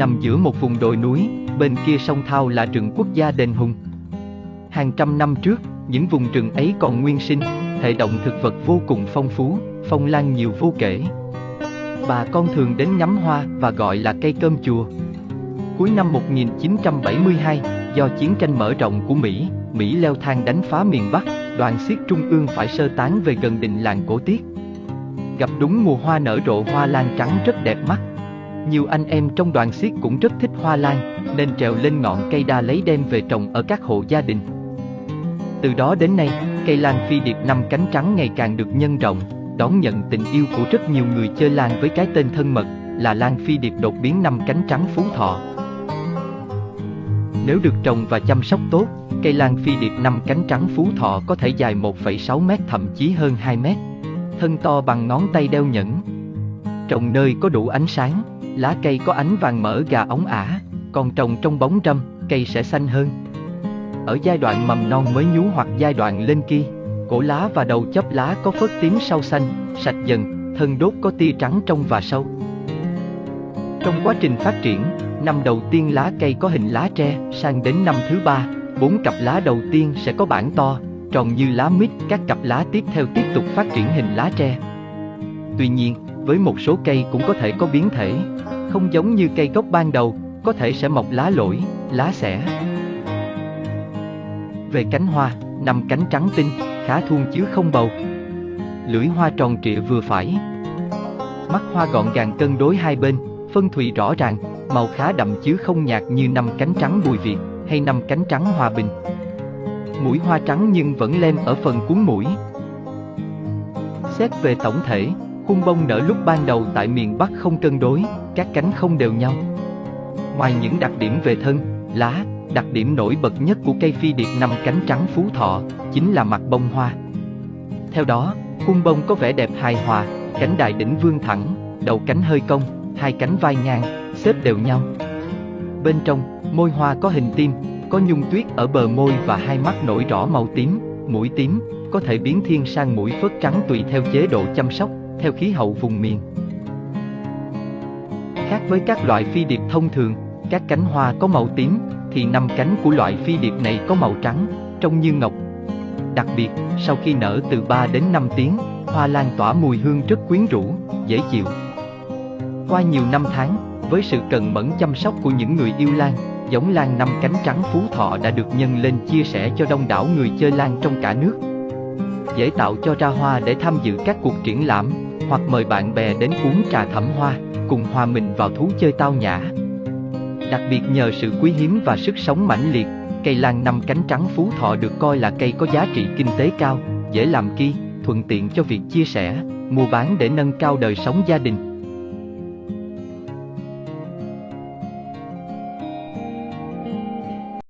nằm giữa một vùng đồi núi, bên kia sông Thao là rừng quốc gia Đền Hùng. Hàng trăm năm trước, những vùng rừng ấy còn nguyên sinh, hệ động thực vật vô cùng phong phú, phong lan nhiều vô kể. Bà con thường đến ngắm hoa và gọi là cây cơm chùa. Cuối năm 1972, do chiến tranh mở rộng của Mỹ, Mỹ leo thang đánh phá miền Bắc, đoàn xiết trung ương phải sơ tán về gần định làng cổ tiết. Gặp đúng mùa hoa nở rộ hoa lan trắng rất đẹp mắt. Nhiều anh em trong đoàn xiết cũng rất thích hoa lan, nên trèo lên ngọn cây đa lấy đem về trồng ở các hộ gia đình. Từ đó đến nay, cây lan phi điệp năm cánh trắng ngày càng được nhân rộng, đón nhận tình yêu của rất nhiều người chơi lan với cái tên thân mật là lan phi điệp đột biến năm cánh trắng phú thọ. Nếu được trồng và chăm sóc tốt, cây lan phi điệp năm cánh trắng phú thọ có thể dài 1,6 mét thậm chí hơn 2 mét. Thân to bằng ngón tay đeo nhẫn. Trồng nơi có đủ ánh sáng, lá cây có ánh vàng mỡ gà ống ả, còn trồng trong bóng râm, cây sẽ xanh hơn. Ở giai đoạn mầm non mới nhú hoặc giai đoạn lên kia, cổ lá và đầu chóp lá có phớt tím sau xanh, sạch dần, thân đốt có tia trắng trong và sâu. Trong quá trình phát triển, năm đầu tiên lá cây có hình lá tre, sang đến năm thứ ba, bốn cặp lá đầu tiên sẽ có bản to, tròn như lá mít, các cặp lá tiếp theo tiếp tục phát triển hình lá tre. Tuy nhiên, với một số cây cũng có thể có biến thể, không giống như cây gốc ban đầu, có thể sẽ mọc lá lỗi, lá xẻ. Về cánh hoa, năm cánh trắng tinh, khá thuôn chứ không bầu. Lưỡi hoa tròn trịa vừa phải. Mắt hoa gọn gàng cân đối hai bên, phân thùy rõ ràng, màu khá đậm chứ không nhạt như năm cánh trắng bùi việt hay năm cánh trắng hòa bình. Mũi hoa trắng nhưng vẫn lem ở phần cuốn mũi. Xét về tổng thể, khuôn bông nở lúc ban đầu tại miền Bắc không cân đối, các cánh không đều nhau. Ngoài những đặc điểm về thân, lá, đặc điểm nổi bật nhất của cây phi điệp năm cánh trắng phú thọ chính là mặt bông hoa. Theo đó, khuôn bông có vẻ đẹp hài hòa, cánh đại đỉnh vương thẳng, đầu cánh hơi cong, hai cánh vai ngang, xếp đều nhau. Bên trong, môi hoa có hình tim, có nhung tuyết ở bờ môi và hai mắt nổi rõ màu tím, mũi tím, có thể biến thiên sang mũi phớt trắng tùy theo chế độ chăm sóc, theo khí hậu vùng miền. Khác với các loại phi điệp thông thường, các cánh hoa có màu tím, thì năm cánh của loại phi điệp này có màu trắng, trông như ngọc. Đặc biệt, sau khi nở từ 3 đến 5 tiếng, hoa lan tỏa mùi hương rất quyến rũ, dễ chịu. Qua nhiều năm tháng, với sự cần mẫn chăm sóc của những người yêu lan, giống lan năm cánh trắng phú thọ đã được nhân lên chia sẻ cho đông đảo người chơi lan trong cả nước. Dễ tạo cho ra hoa để tham dự các cuộc triển lãm, hoặc mời bạn bè đến uống trà thẩm hoa, cùng hòa mình vào thú chơi tao nhã. Đặc biệt nhờ sự quý hiếm và sức sống mãnh liệt, cây lan năm cánh trắng phú thọ được coi là cây có giá trị kinh tế cao, dễ làm ki, thuận tiện cho việc chia sẻ, mua bán để nâng cao đời sống gia đình.